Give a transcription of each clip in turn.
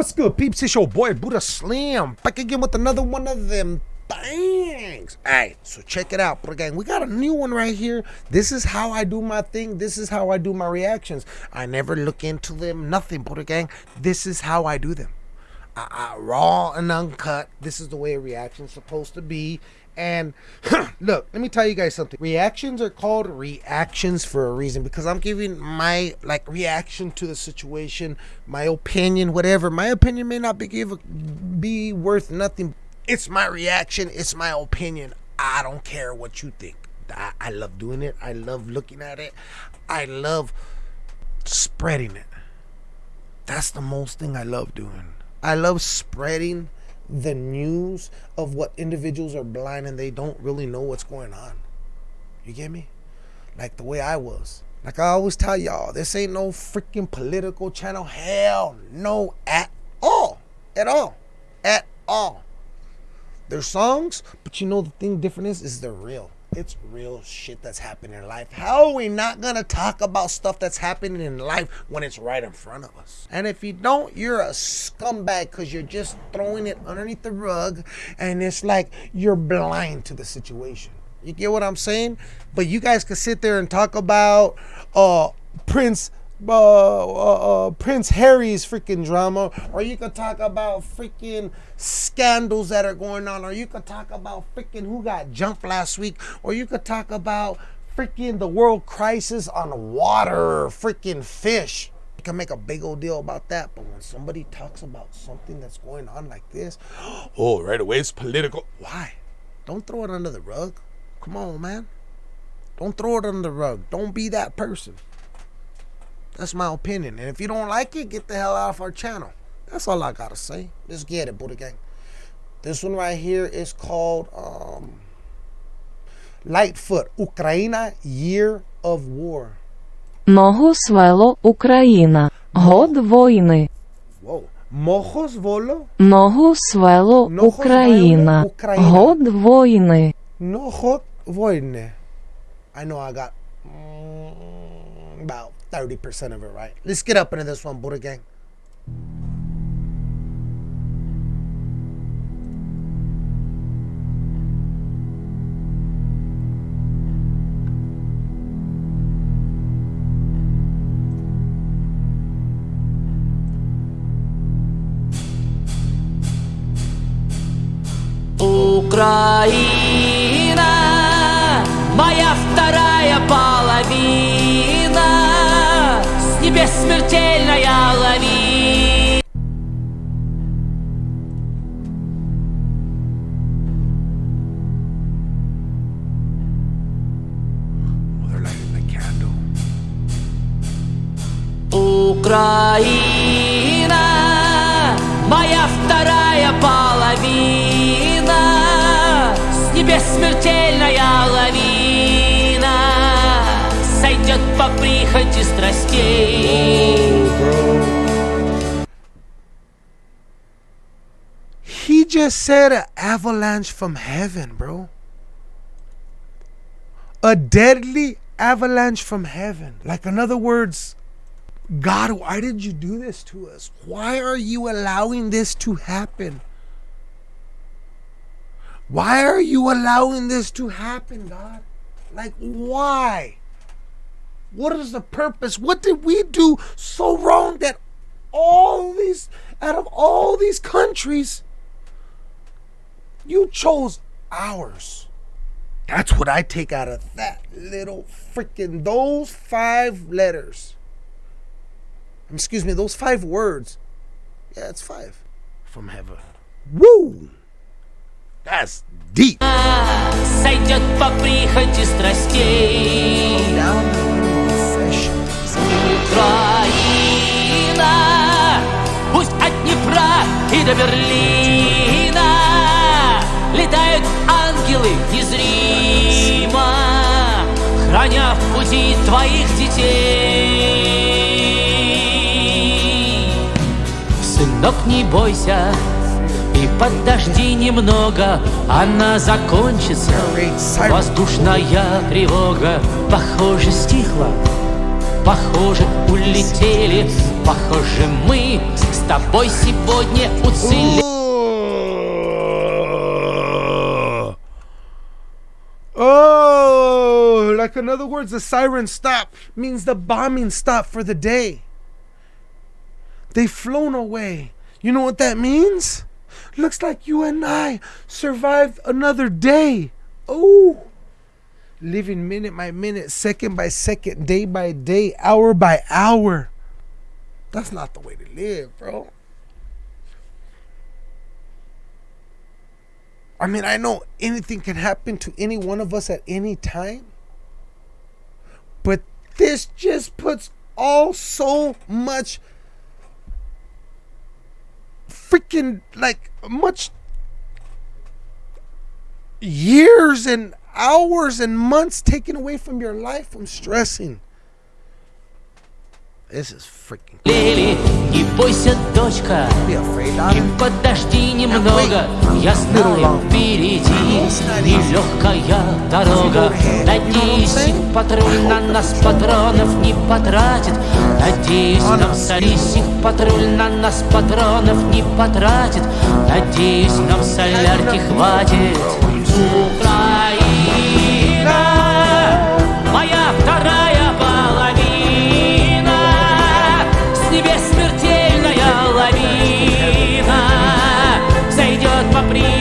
What's good, peeps? It's your boy Buddha Slim back again with another one of them things. Alright, so check it out, Buddha Gang. We got a new one right here. This is how I do my thing. This is how I do my reactions. I never look into them, nothing, Buddha Gang. This is how I do them. I, I, raw and uncut. This is the way a reaction's supposed to be. And look, let me tell you guys something. Reactions are called reactions for a reason because I'm giving my like reaction to the situation, my opinion, whatever. My opinion may not be give be worth nothing. It's my reaction. It's my opinion. I don't care what you think. I, I love doing it. I love looking at it. I love spreading it. That's the most thing I love doing. I love spreading the news of what individuals are blind and they don't really know what's going on. You get me? Like the way I was. Like I always tell y'all, this ain't no freaking political channel. Hell no, at all. At all. At all. There's songs, but you know the thing different is, is they're real. It's real shit that's happening in life. How are we not gonna talk about stuff that's happening in life when it's right in front of us? And if you don't, you're a scumbag because you're just throwing it underneath the rug and it's like you're blind to the situation. You get what I'm saying? But you guys can sit there and talk about uh Prince uh, uh, Prince Harry's freaking drama, or you could talk about freaking scandals that are going on, or you could talk about freaking who got jumped last week, or you could talk about freaking the world crisis on water, freaking fish. You can make a big old deal about that, but when somebody talks about something that's going on like this, oh, right away it's political. Why? Don't throw it under the rug. Come on, man. Don't throw it under the rug. Don't be that person. That's my opinion. And if you don't like it, get the hell out of our channel. That's all I gotta say. Let's get it, Buddha Gang. This one right here is called um, Lightfoot, Ukraine, Year of War. Ногу свело Україна. Год війни. Whoa. Mojos Volo, Ногу свело Ногу Україна. свело Україна. Год війни. no hot voine. I know I got mm, about 30% of it right. Let's get up into this one, Buddha Gang. Ukraine. Украина, моя вторая половина, с небес смертельная лавина, сойдет по прихоти страстей. He just said an avalanche from heaven, bro. A deadly avalanche from heaven. Like, in other words, God, why did you do this to us? Why are you allowing this to happen? Why are you allowing this to happen, God? Like, why? What is the purpose? What did we do so wrong that all these, out of all these countries, you chose ours? That's what I take out of that little freaking, those five letters. Excuse me, those five words. Yeah, it's five. From heaven. Woo! That's deep. Сойдет по прихоти страстей. Украина, пусть от Днепра и до Берлина летают ангелы незримо, храня в пути твоих детей. Сынок, не бойся, и подожди немного, она закончится. Воздушная тревога, похоже, стихла. Похоже, улетели, похоже, мы с тобой сегодня уцелеть. Oh, like in other words, the siren stop means the bombing stop for the day. They've flown away. You know what that means? Looks like you and I survived another day. Oh, living minute by minute, second by second, day by day, hour by hour. That's not the way to live, bro. I mean, I know anything can happen to any one of us at any time. But this just puts all so much freaking like much years and hours and months taken away from your life from stressing. This is freaking. Лели, не бойся, дочка, и подожди немного. Я знаю, впереди. Нелегкая дорога. Надеюсь, их патруль на нас патронов не потратит. Надеюсь, нам солись, их патруль на нас патронов не потратит. Надеюсь, нам солярки хватит. Украина,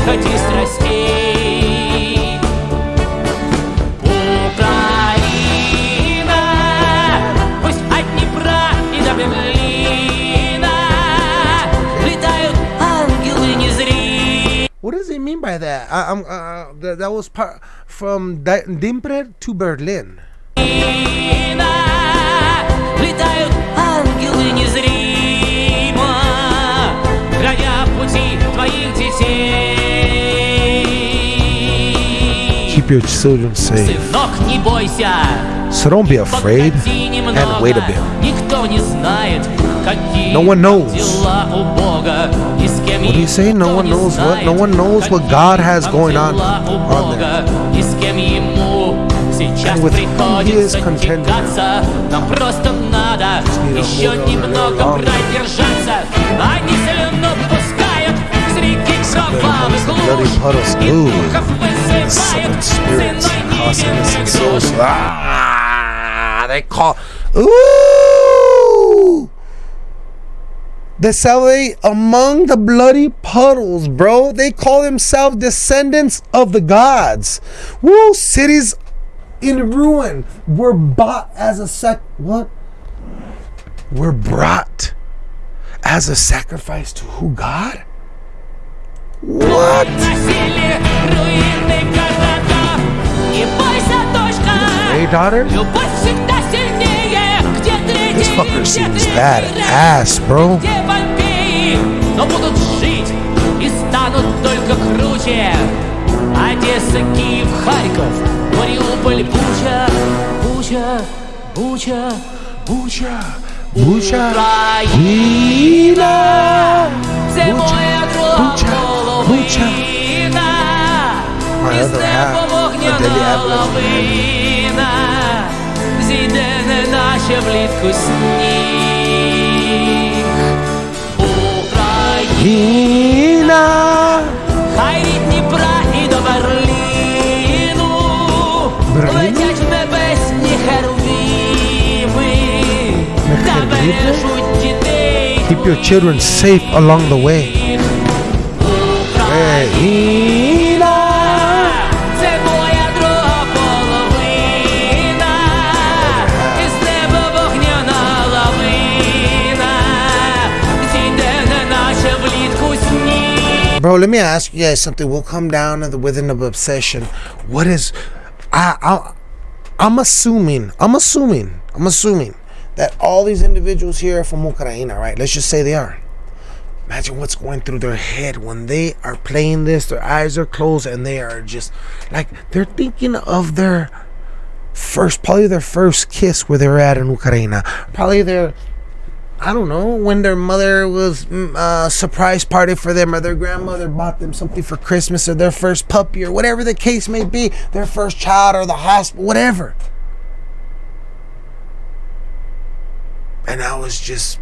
прихоти страстей. Украина, пусть от Днепра и до Берлина летают ангелы незримые. What does he mean by that? I, I'm uh, that, that was part from Di- Dimpre to Berlin. your children safe. Сынок, не бойся, So don't be afraid погоди немного. and wait a bit. Никто не знает, какие No one knows. дела у Бога и с кем What do you say? No никто one не knows what? знает, No one knows what какие God has там going on дела у on Бога и с кем ему сейчас And with whom he is приходится contending. тягаться. Нам просто надо need to еще hold on a немного little longer. продержаться. Они слюну пускают с реки кровавых bloody луж puddles. и Ooh. духов southern spirits and. Ah, they call. Ooh! The Saleh among the bloody puddles, bro. They call themselves descendants of the gods. Woo! Cities in ruin were bought as a sec. What? Were brought as a sacrifice to who? God? What? Насилие, руины городов. Не бойся, дочка. Hey, daughter? Любовь всегда сильнее. Где третий, This fucker где seems третий bad ряд, ass, bro. Где вампиры, но будут жить и станут только круче. Одесса, Киев, Харьков, Мариуполь, Буча, Буча, Буча, Буча. Буча. Україна, My Із other неба half, вогняна Adelia Adler. лавина, зійде неначе влітку сніг. Україна, хай від Дніпра і до Берліну Берліну? летять в небесні херувіми На та херувіми? бережуть дітей. Keep your children safe along the way. Україна, Bro, let me ask you guys something. We'll come down to the within of obsession. What is I I I'm assuming, I'm assuming, I'm assuming that all these individuals here are from Ukraine, right? Let's just say they are. Imagine what's going through their head when they are playing this, their eyes are closed and they are just like they're thinking of their first probably their first kiss where they were at in Ukraine. Probably their I don't know when their mother was mm, uh, surprise party for them, or their grandmother bought them something for Christmas, or their first puppy, or whatever the case may be, their first child, or the hospital, whatever. And I was just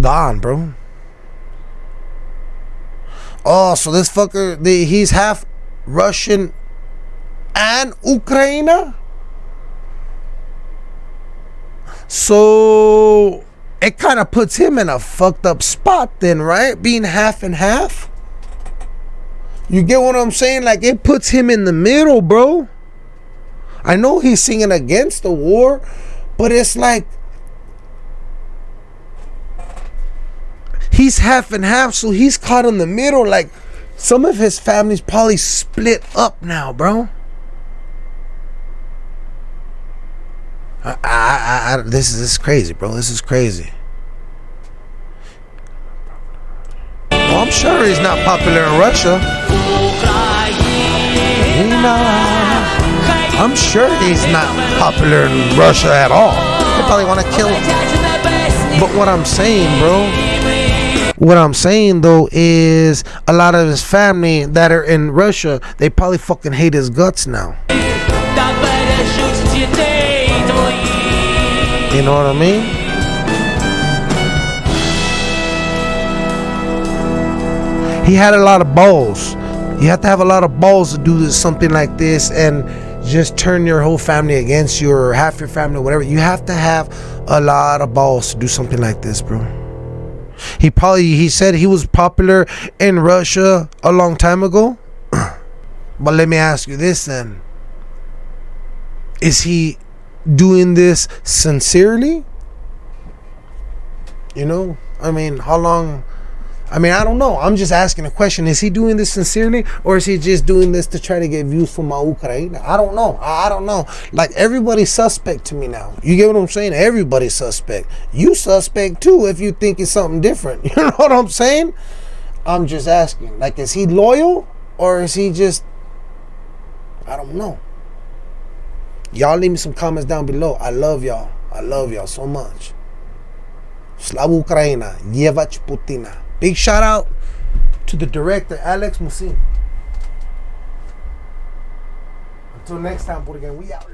Gone, bro. Oh, so this fucker, the, he's half Russian and Ukraine. So it kind of puts him in a fucked up spot, then, right? Being half and half. You get what I'm saying? Like it puts him in the middle, bro. I know he's singing against the war, but it's like he's half and half, so he's caught in the middle. Like some of his family's probably split up now, bro. I, I, I, this is this is crazy, bro. This is crazy. Well, I'm sure he's not popular in Russia. I'm sure he's not popular in Russia at all. They probably want to kill him. But what I'm saying, bro, what I'm saying though is a lot of his family that are in Russia, they probably fucking hate his guts now. You know what I mean? He had a lot of balls. You have to have a lot of balls to do something like this and just turn your whole family against you or half your family, whatever. You have to have a lot of balls to do something like this, bro. He probably he said he was popular in Russia a long time ago. but let me ask you this then. Is he doing this sincerely? You know, I mean, how long I mean, I don't know. I'm just asking a question. Is he doing this sincerely or is he just doing this to try to get views for my Ukraine? I don't know. I don't know. Like everybody's suspect to me now. You get what I'm saying? Everybody's suspect. You suspect too if you think it's something different. You know what I'm saying? I'm just asking. Like, is he loyal or is he just I don't know. Y'all leave me some comments down below. I love y'all. I love y'all so much. Slava Ukraina. Yevach Putina. Big shout out to the director, Alex Musin. Until next time, Buddha Gang, we out.